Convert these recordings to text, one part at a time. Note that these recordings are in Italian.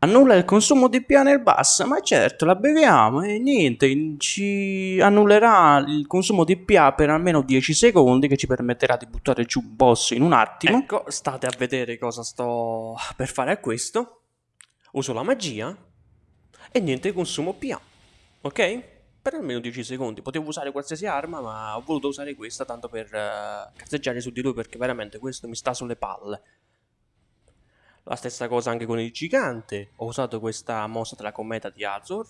Annulla il consumo di PA nel bus, ma certo la beviamo e niente, ci annullerà il consumo di PA per almeno 10 secondi che ci permetterà di buttare giù un boss in un attimo. Ecco, state a vedere cosa sto per fare a questo. Uso la magia e niente consumo PA, ok? Per almeno 10 secondi, potevo usare qualsiasi arma ma ho voluto usare questa tanto per uh, cazzeggiare su di lui perché veramente questo mi sta sulle palle. La stessa cosa anche con il gigante. Ho usato questa mossa della cometa di Azor.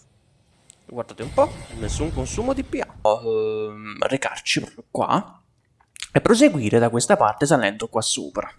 Guardate un po', nessun consumo di PA. Uh, recarci proprio qua e proseguire da questa parte salendo qua sopra.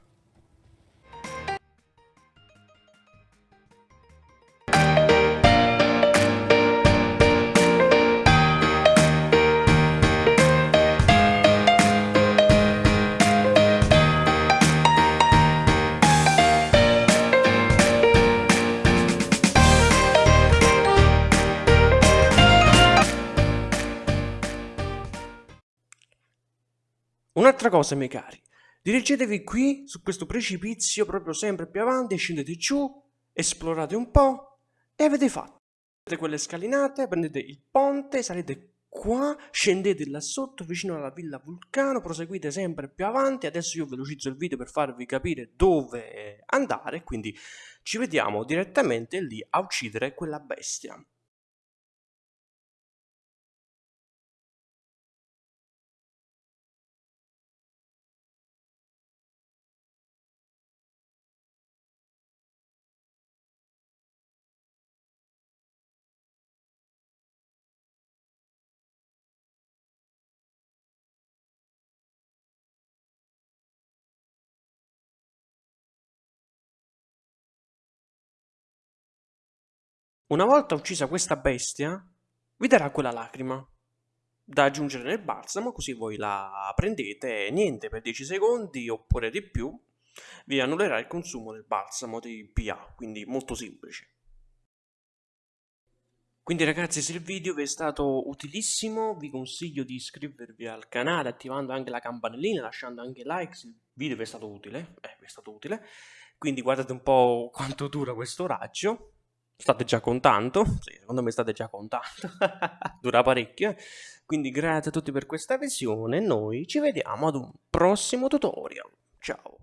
Un'altra cosa, miei cari, dirigetevi qui su questo precipizio proprio sempre più avanti, scendete giù, esplorate un po' e avete fatto. Prendete quelle scalinate, prendete il ponte, salite qua, scendete là sotto vicino alla villa Vulcano, proseguite sempre più avanti, adesso io velocizzo il video per farvi capire dove andare, quindi ci vediamo direttamente lì a uccidere quella bestia. Una volta uccisa questa bestia, vi darà quella lacrima da aggiungere nel balsamo, così voi la prendete e niente, per 10 secondi oppure di più, vi annullerà il consumo del balsamo di PA, quindi molto semplice. Quindi ragazzi se il video vi è stato utilissimo vi consiglio di iscrivervi al canale attivando anche la campanellina, lasciando anche like se il video vi è stato utile, eh, vi è stato utile. Quindi guardate un po' quanto dura questo raggio State già contando? Sì, secondo me state già contando. Dura parecchio. Quindi grazie a tutti per questa visione. Noi ci vediamo ad un prossimo tutorial. Ciao.